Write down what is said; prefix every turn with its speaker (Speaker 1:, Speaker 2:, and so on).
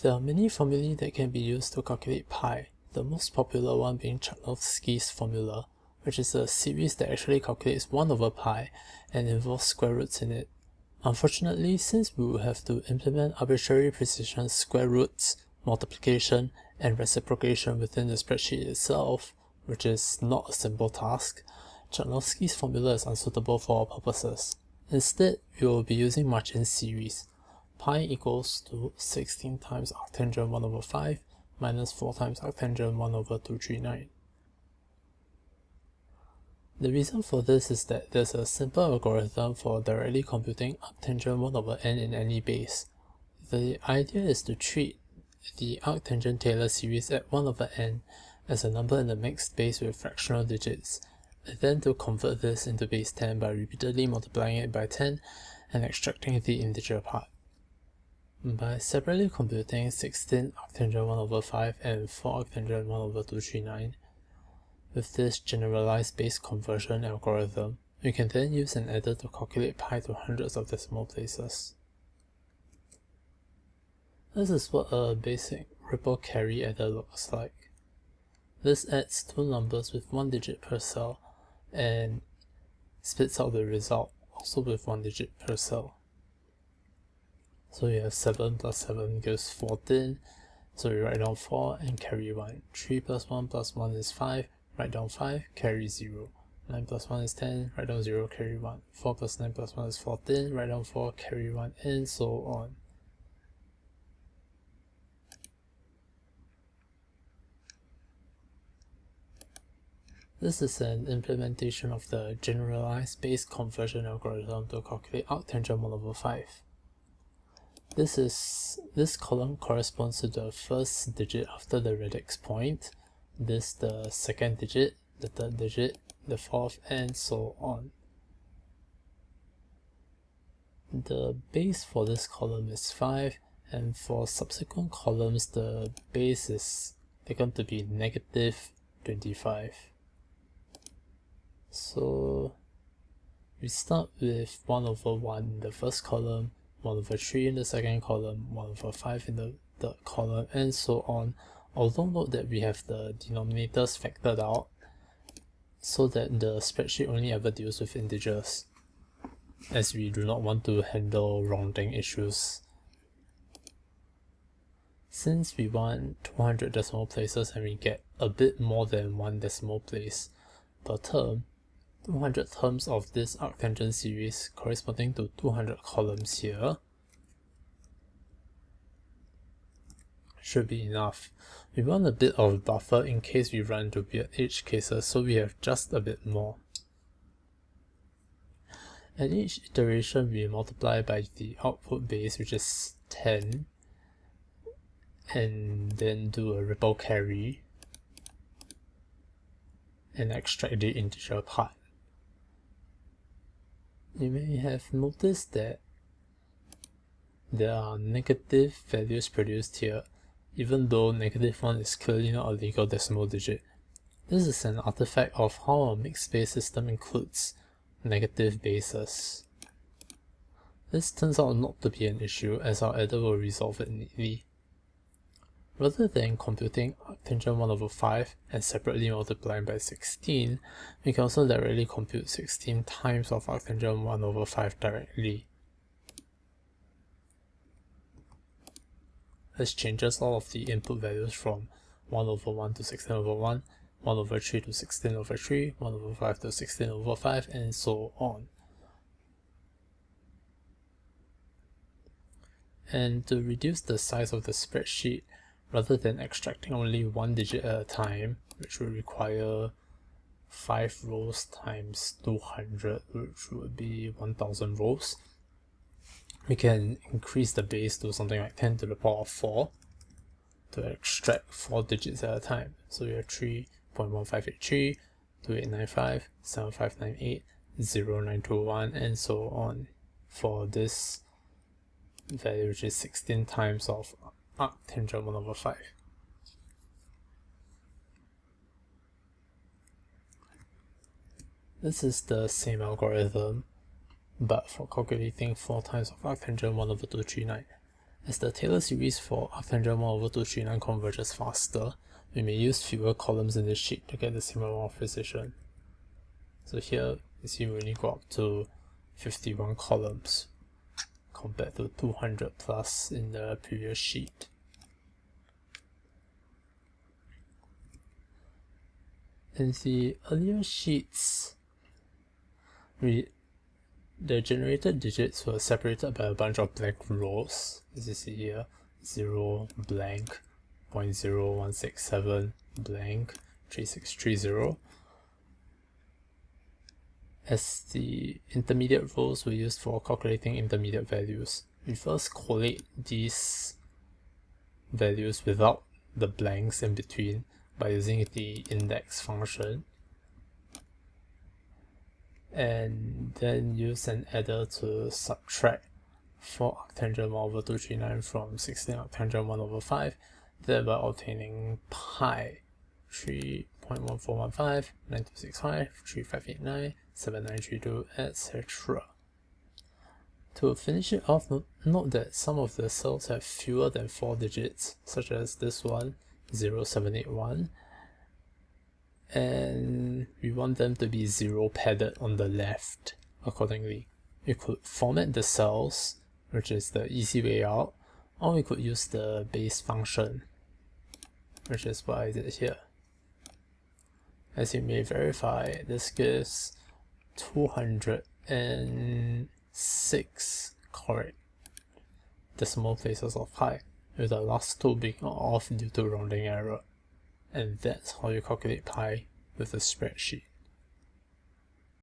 Speaker 1: There are many formulae that can be used to calculate pi, the most popular one being Chudnovsky's formula, which is a series that actually calculates 1 over pi and involves square roots in it. Unfortunately, since we will have to implement arbitrary precision square roots, multiplication, and reciprocation within the spreadsheet itself, which is not a simple task, Chudnovsky's formula is unsuitable for our purposes. Instead, we will be using Machin's series. Pi equals to 16 times arctangent 1 over 5 minus 4 times arctangent 1 over 239. The reason for this is that there's a simple algorithm for directly computing arctangent 1 over n in any base. The idea is to treat the arctangent Taylor series at 1 over n as a number in the mixed base with fractional digits, and then to convert this into base 10 by repeatedly multiplying it by 10 and extracting the integer part. By separately computing 16 arctangent 1 over 5 and 4 arctangent 1 over 239, with this generalized base conversion algorithm, we can then use an adder to calculate pi to hundreds of decimal places. This is what a basic ripple carry adder looks like. This adds two numbers with one digit per cell and spits out the result also with one digit per cell. So you have 7 plus 7 gives 14, so we write down 4 and carry 1. 3 plus 1 plus 1 is 5, write down 5, carry 0. 9 plus 1 is 10, write down 0, carry 1. 4 plus 9 plus 1 is 14, write down 4, carry 1, and so on. This is an implementation of the generalized base conversion algorithm to calculate arctangent 1 over 5. This is this column corresponds to the first digit after the radix point, this the second digit, the third digit, the fourth, and so on. The base for this column is 5, and for subsequent columns the base is taken to be negative 25. So we start with 1 over 1 in the first column, 1 over 3 in the second column, 1 over 5 in the third column, and so on. Although note that we have the denominators factored out, so that the spreadsheet only ever deals with integers, as we do not want to handle rounding issues. Since we want 200 decimal places and we get a bit more than one decimal place per term, 200 terms of this arctangent series corresponding to 200 columns here should be enough. We want a bit of buffer in case we run into weird edge cases so we have just a bit more. At each iteration we multiply by the output base which is 10 and then do a ripple carry and extract the integer part you may have noticed that there are negative values produced here, even though negative 1 is clearly not a legal decimal digit. This is an artifact of how a mixed base system includes negative bases. This turns out not to be an issue as our adder will resolve it neatly. Rather than computing arctangent 1 over 5 and separately multiplying by 16, we can also directly compute 16 times of arctangent 1 over 5 directly. This changes all of the input values from 1 over 1 to 16 over 1, 1 over 3 to 16 over 3, 1 over 5 to 16 over 5, and so on. And to reduce the size of the spreadsheet, rather than extracting only one digit at a time, which would require 5 rows times 200, which would be 1000 rows, we can increase the base to something like 10 to the power of 4 to extract 4 digits at a time. So we have 3.1583, 2895, 7598, 0921, and so on for this value, which is 16 times of arctangent 1 over 5. This is the same algorithm, but for calculating 4 times of arctangent 1 over 239. As the Taylor series for arctangent 1 over 239 converges faster, we may use fewer columns in the sheet to get the same amount of precision. So here, you see we only go up to 51 columns compared to 200 plus in the previous sheet. In the earlier sheets, we, the generated digits were separated by a bunch of blank rows, as you see here, 0, blank, 0.0167, blank, 3630. As the intermediate rows were used for calculating intermediate values, we first collate these values without the blanks in between by using the index function. And then use an adder to subtract 4 arctangent 1 over 239 from 16 arctangent 1 over 5 thereby obtaining pi 3.1415, 9265, 3589, 7932, etc. To finish it off, note that some of the cells have fewer than 4 digits, such as this one, 0781, and we want them to be 0 padded on the left accordingly. We could format the cells, which is the easy way out, or we could use the base function, which is what I did here. As you may verify, this gives 206 correct decimal places of pi, with the last two being off due to rounding error. And that's how you calculate pi with a spreadsheet.